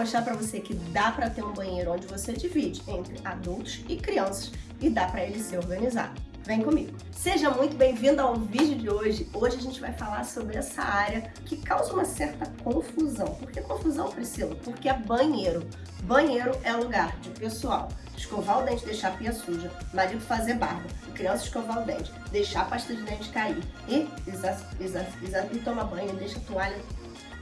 mostrar para você que dá para ter um banheiro onde você divide entre adultos e crianças e dá para ele ser organizado. Vem comigo! Seja muito bem-vindo ao vídeo de hoje. Hoje a gente vai falar sobre essa área que causa uma certa confusão. Por que confusão, Priscila? Porque é banheiro. Banheiro é lugar de pessoal escovar o dente, deixar a pia suja, marido fazer barba, criança escovar o dente, deixar a pasta de dente cair e, exa, exa, exa, e tomar banho, deixa a toalha,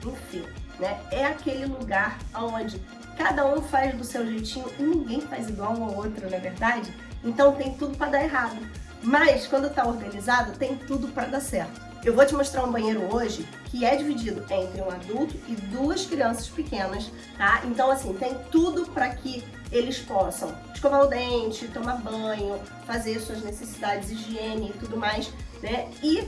enfim, né? É aquele lugar onde cada um faz do seu jeitinho e ninguém faz igual um ao outro, não é verdade? Então tem tudo para dar errado. Mas quando tá organizado, tem tudo para dar certo. Eu vou te mostrar um banheiro hoje que é dividido entre um adulto e duas crianças pequenas, tá? Então, assim, tem tudo para que eles possam escovar o dente, tomar banho, fazer suas necessidades, higiene e tudo mais, né? E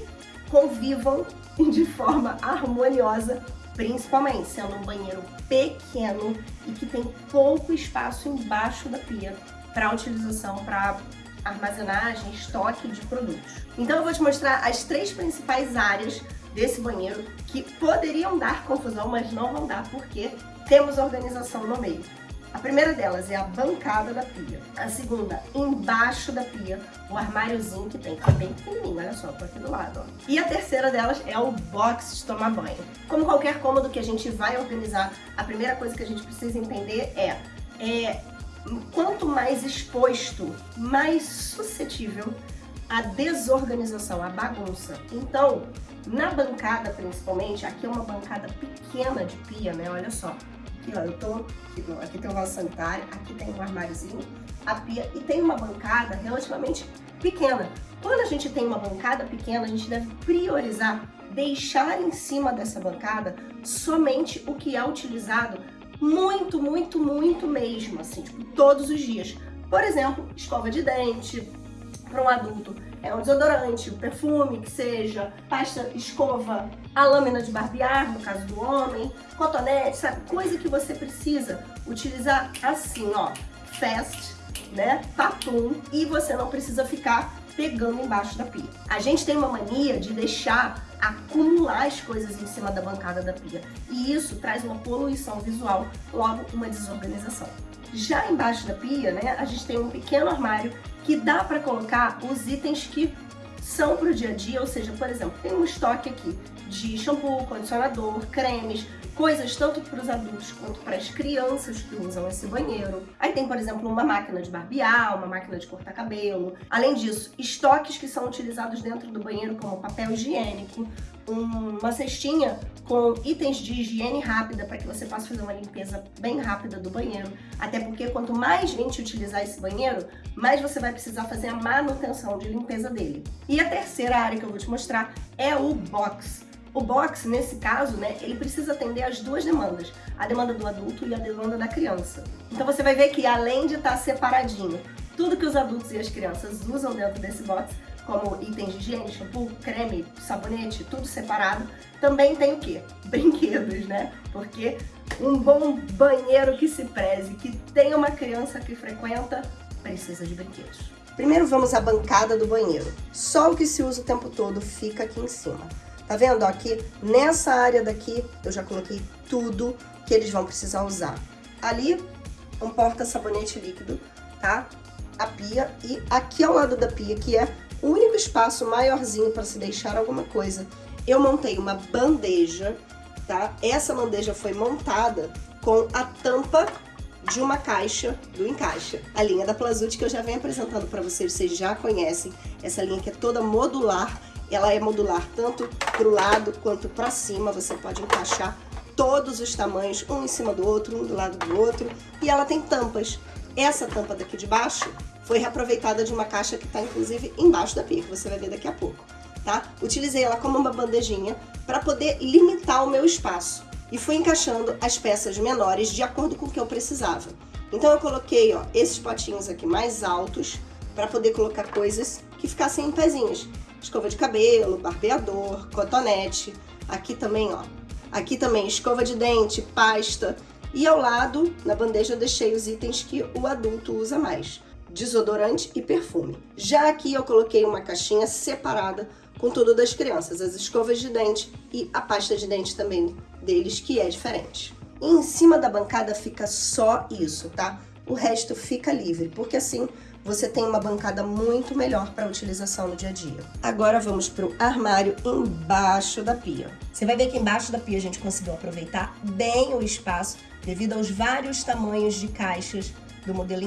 convivam de forma harmoniosa, principalmente sendo um banheiro pequeno e que tem pouco espaço embaixo da pia para utilização para armazenagem, estoque de produtos. Então eu vou te mostrar as três principais áreas desse banheiro que poderiam dar confusão, mas não vão dar porque temos organização no meio. A primeira delas é a bancada da pia. A segunda, embaixo da pia, o armáriozinho que tem, que é bem pequenininho, olha só, tô aqui do lado, ó. E a terceira delas é o box de tomar banho. Como qualquer cômodo que a gente vai organizar, a primeira coisa que a gente precisa entender é, é quanto mais exposto, mais suscetível à desorganização, à bagunça. Então, na bancada principalmente, aqui é uma bancada pequena de pia, né? Olha só. Aqui, ó, eu tô... Aqui, tem o vaso sanitário, aqui tem um armáriozinho, a pia, e tem uma bancada relativamente pequena. Quando a gente tem uma bancada pequena, a gente deve priorizar deixar em cima dessa bancada somente o que é utilizado muito, muito, muito mesmo, assim, tipo, todos os dias. Por exemplo, escova de dente, para um adulto é um desodorante, um perfume que seja, pasta escova, a lâmina de barbear, no caso do homem, cotonete, sabe? Coisa que você precisa utilizar assim, ó, fast, né, papum, e você não precisa ficar pegando embaixo da pia. A gente tem uma mania de deixar acumular as coisas em cima da bancada da pia. E isso traz uma poluição visual, logo uma desorganização. Já embaixo da pia, né, a gente tem um pequeno armário que dá para colocar os itens que são para o dia a dia, ou seja, por exemplo, tem um estoque aqui de shampoo, condicionador, cremes, coisas tanto para os adultos quanto para as crianças que usam esse banheiro. Aí tem, por exemplo, uma máquina de barbear, uma máquina de cortar cabelo. Além disso, estoques que são utilizados dentro do banheiro, como papel higiênico, uma cestinha com itens de higiene rápida para que você possa fazer uma limpeza bem rápida do banheiro. Até porque quanto mais gente utilizar esse banheiro, mais você vai precisar fazer a manutenção de limpeza dele. E a terceira área que eu vou te mostrar é o box. O box, nesse caso, né, ele precisa atender as duas demandas, a demanda do adulto e a demanda da criança. Então você vai ver que além de estar separadinho, tudo que os adultos e as crianças usam dentro desse box, como itens de higiene, shampoo, creme, sabonete, tudo separado, também tem o quê? Brinquedos, né? Porque um bom banheiro que se preze, que tem uma criança que frequenta, precisa de brinquedos. Primeiro vamos à bancada do banheiro. Só o que se usa o tempo todo fica aqui em cima. Tá vendo? aqui, nessa área daqui, eu já coloquei tudo que eles vão precisar usar. Ali, um porta-sabonete líquido, tá? A pia e aqui ao lado da pia, que é o único espaço maiorzinho para se deixar alguma coisa, eu montei uma bandeja, tá? Essa bandeja foi montada com a tampa de uma caixa do Encaixa. A linha da Plazut que eu já venho apresentando para vocês, vocês já conhecem. Essa linha que é toda modular ela é modular tanto para o lado quanto para cima, você pode encaixar todos os tamanhos, um em cima do outro, um do lado do outro, e ela tem tampas. Essa tampa daqui de baixo foi reaproveitada de uma caixa que está inclusive embaixo da pia, que você vai ver daqui a pouco, tá? Utilizei ela como uma bandejinha para poder limitar o meu espaço e fui encaixando as peças menores de acordo com o que eu precisava. Então eu coloquei, ó, esses potinhos aqui mais altos para poder colocar coisas que ficassem em pezinhos escova de cabelo, barbeador, cotonete. Aqui também, ó. Aqui também escova de dente, pasta. E ao lado, na bandeja, eu deixei os itens que o adulto usa mais. Desodorante e perfume. Já aqui eu coloquei uma caixinha separada com tudo das crianças. As escovas de dente e a pasta de dente também deles, que é diferente. E em cima da bancada fica só isso, tá? O resto fica livre, porque assim você tem uma bancada muito melhor para utilização no dia a dia. Agora vamos para o armário embaixo da pia. Você vai ver que embaixo da pia a gente conseguiu aproveitar bem o espaço devido aos vários tamanhos de caixas do modelo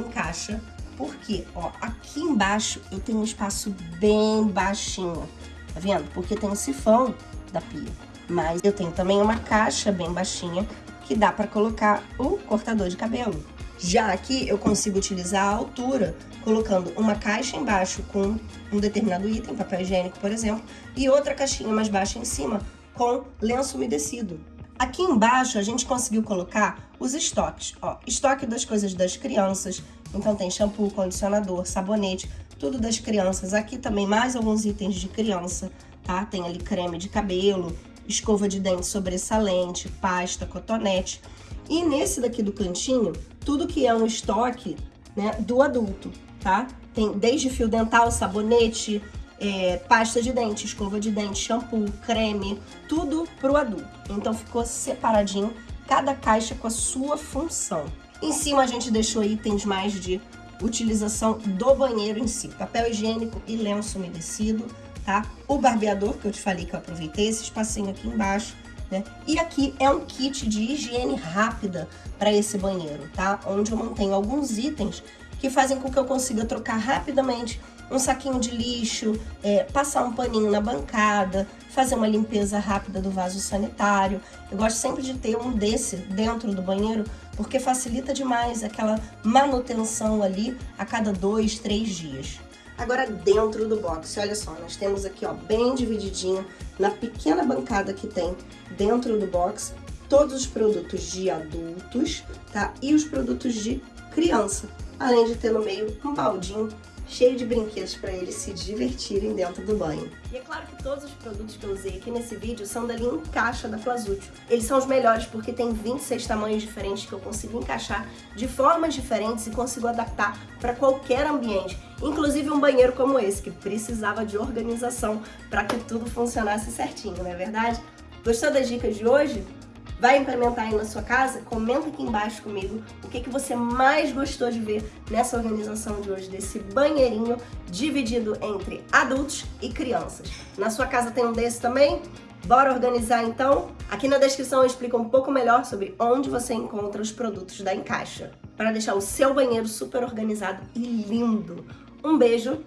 Porque, ó, aqui embaixo eu tenho um espaço bem baixinho, tá vendo? Porque tem o sifão da pia. Mas eu tenho também uma caixa bem baixinha que dá para colocar o cortador de cabelo. Já aqui eu consigo utilizar a altura, colocando uma caixa embaixo com um determinado item, papel higiênico, por exemplo, e outra caixinha mais baixa em cima com lenço umedecido. Aqui embaixo a gente conseguiu colocar os estoques, ó, estoque das coisas das crianças, então tem shampoo, condicionador, sabonete, tudo das crianças. Aqui também mais alguns itens de criança, tá? Tem ali creme de cabelo, escova de dente sobressalente, pasta, cotonete. E nesse daqui do cantinho, tudo que é um estoque né, do adulto, tá? Tem desde fio dental, sabonete, é, pasta de dente, escova de dente, shampoo, creme, tudo pro adulto. Então ficou separadinho, cada caixa com a sua função. Em cima a gente deixou itens mais de utilização do banheiro em si, papel higiênico e lenço umedecido, tá? O barbeador, que eu te falei que eu aproveitei, esse espacinho aqui embaixo, né? E aqui é um kit de higiene rápida para esse banheiro, tá? Onde eu mantenho alguns itens que fazem com que eu consiga trocar rapidamente um saquinho de lixo, é, passar um paninho na bancada, fazer uma limpeza rápida do vaso sanitário. Eu gosto sempre de ter um desse dentro do banheiro, porque facilita demais aquela manutenção ali a cada dois, três dias. Agora dentro do box, olha só, nós temos aqui ó, bem divididinho, na pequena bancada que tem dentro do box, todos os produtos de adultos, tá? E os produtos de criança, além de ter no meio um baldinho cheio de brinquedos para eles se divertirem dentro do banho. E é claro que todos os produtos que eu usei aqui nesse vídeo são da linha Encaixa da Plazútil. Eles são os melhores porque tem 26 tamanhos diferentes que eu consigo encaixar de formas diferentes e consigo adaptar para qualquer ambiente. Inclusive um banheiro como esse, que precisava de organização para que tudo funcionasse certinho, não é verdade? Gostou das dicas de hoje? Vai implementar aí na sua casa? Comenta aqui embaixo comigo o que, que você mais gostou de ver nessa organização de hoje, desse banheirinho dividido entre adultos e crianças. Na sua casa tem um desse também? Bora organizar então? Aqui na descrição eu explico um pouco melhor sobre onde você encontra os produtos da Encaixa, para deixar o seu banheiro super organizado e lindo. Um beijo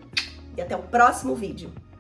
e até o próximo vídeo.